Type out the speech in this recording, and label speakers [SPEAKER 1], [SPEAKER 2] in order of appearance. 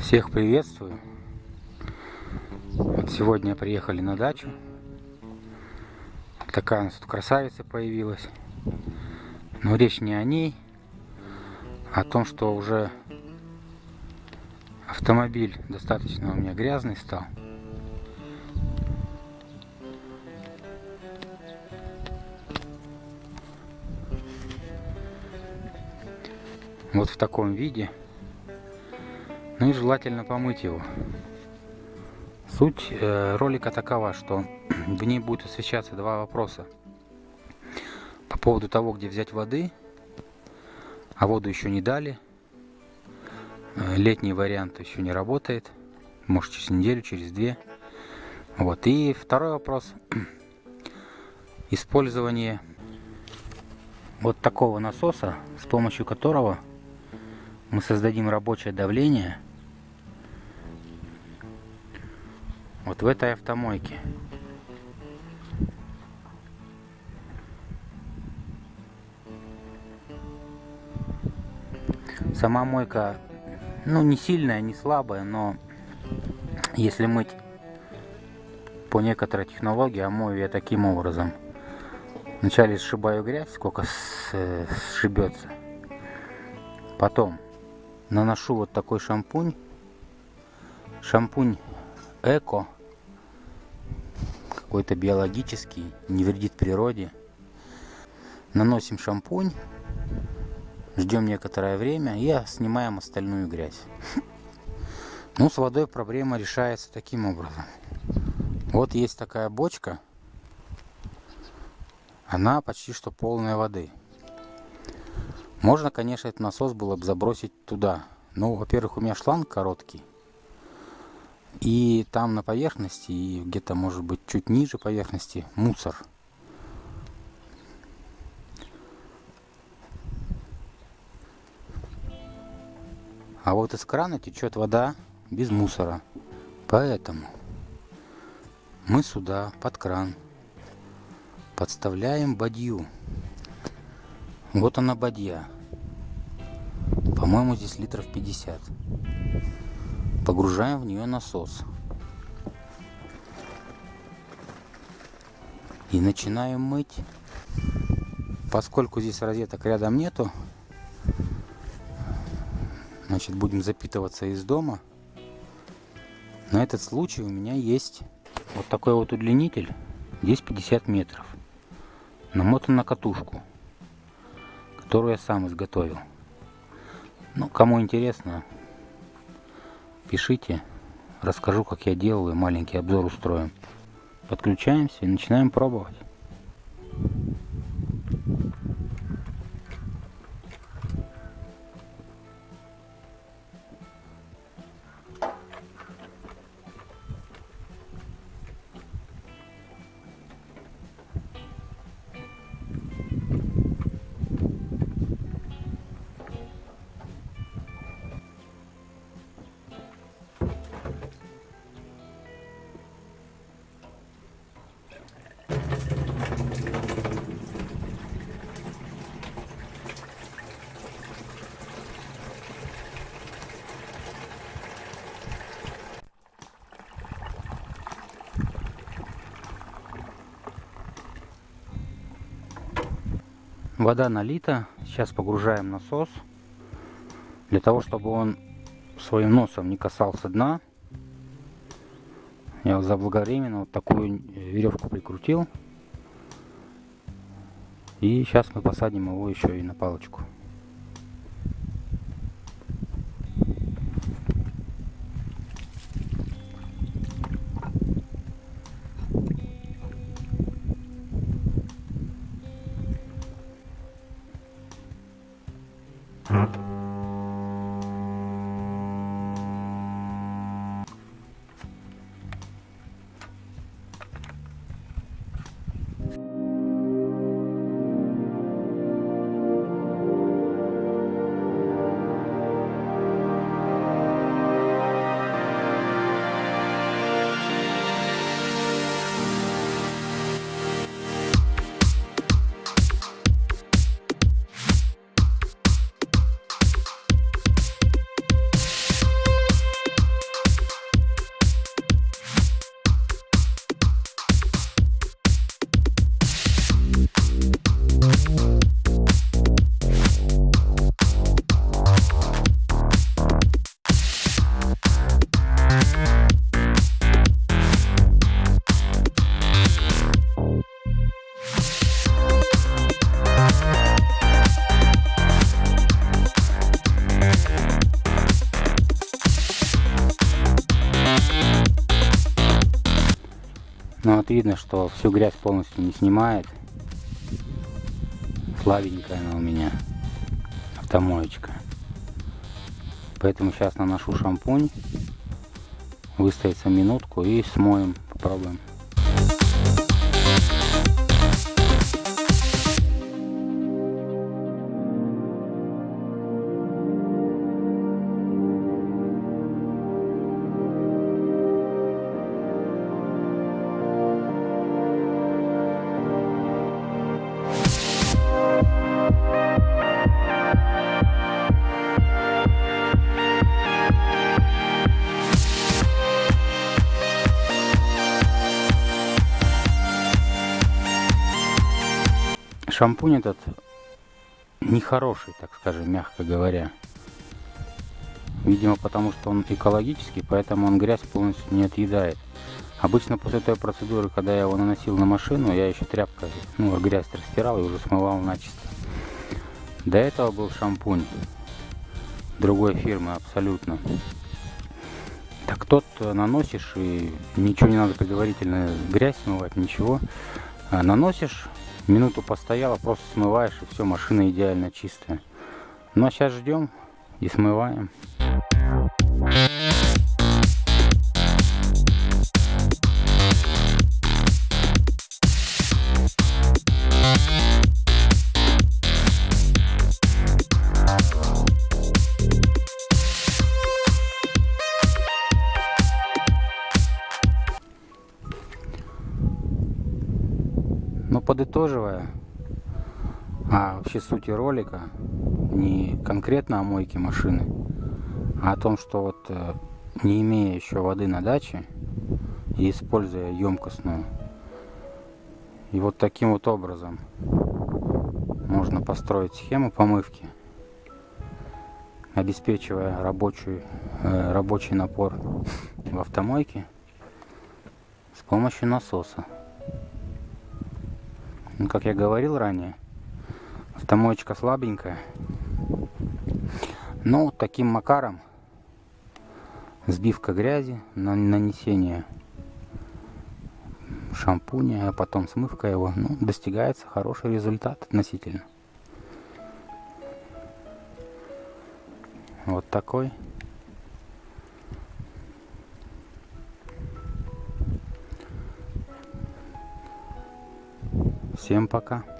[SPEAKER 1] Всех приветствую. Вот сегодня приехали на дачу. Такая у нас тут красавица появилась. Но речь не о ней, а о том, что уже автомобиль достаточно у меня грязный стал. Вот в таком виде. Ну и желательно помыть его. Суть э, ролика такова, что в ней будет освещаться два вопроса. По поводу того, где взять воды, а воду еще не дали. Э, летний вариант еще не работает. Может через неделю, через две. Вот. И второй вопрос. Использование вот такого насоса, с помощью которого мы создадим рабочее давление вот в этой автомойке. Сама мойка, ну, не сильная, не слабая, но если мыть по некоторой технологии, а мою я таким образом. Вначале сшибаю грязь, сколько сшибется. Потом наношу вот такой шампунь. Шампунь эко. Какой-то биологический, не вредит природе. Наносим шампунь. Ждем некоторое время и снимаем остальную грязь. Ну, с водой проблема решается таким образом. Вот есть такая бочка. Она почти что полная воды. Можно, конечно, этот насос было бы забросить туда. Но, во-первых, у меня шланг короткий. И там на поверхности, и где-то, может быть, чуть ниже поверхности мусор. А вот из крана течет вода без мусора. Поэтому мы сюда, под кран, подставляем бадью. Вот она бадья. По-моему, здесь литров 50. Погружаем в нее насос. И начинаем мыть. Поскольку здесь розеток рядом нету, значит будем запитываться из дома. На этот случай у меня есть вот такой вот удлинитель. Здесь 50 метров. Намотан на катушку которую я сам изготовил. Ну, кому интересно, пишите, расскажу, как я делаю, маленький обзор устроим. Подключаемся и начинаем пробовать. Вода налита. Сейчас погружаем насос. Для того, чтобы он своим носом не касался дна. Я заблаговременно вот такую веревку прикрутил. И сейчас мы посадим его еще и на палочку. Ну вот видно, что всю грязь полностью не снимает. Слабенькая она у меня. Автомоечка. Поэтому сейчас наношу шампунь. Выстоится минутку и смоем. Попробуем. Шампунь этот нехороший, так скажем, мягко говоря. Видимо, потому что он экологический, поэтому он грязь полностью не отъедает. Обычно после той процедуры, когда я его наносил на машину, я еще тряпкой, ну, грязь растирал и уже смывал начисто. До этого был шампунь другой фирмы абсолютно. Так тот наносишь и ничего не надо предварительно грязь смывать, ничего. А наносишь, минуту постояла, просто смываешь и все, машина идеально чистая. Ну а сейчас ждем и смываем. Подытоживая, а вообще сути ролика не конкретно о мойке машины, а о том, что вот э, не имея еще воды на даче и используя емкостную, и вот таким вот образом можно построить схему помывки, обеспечивая рабочий, э, рабочий напор в автомойке с помощью насоса. Ну, как я говорил ранее, автомоечка слабенькая. Но вот таким макаром сбивка грязи, нанесение шампуня, а потом смывка его, ну, достигается хороший результат относительно. Вот такой. Всем пока.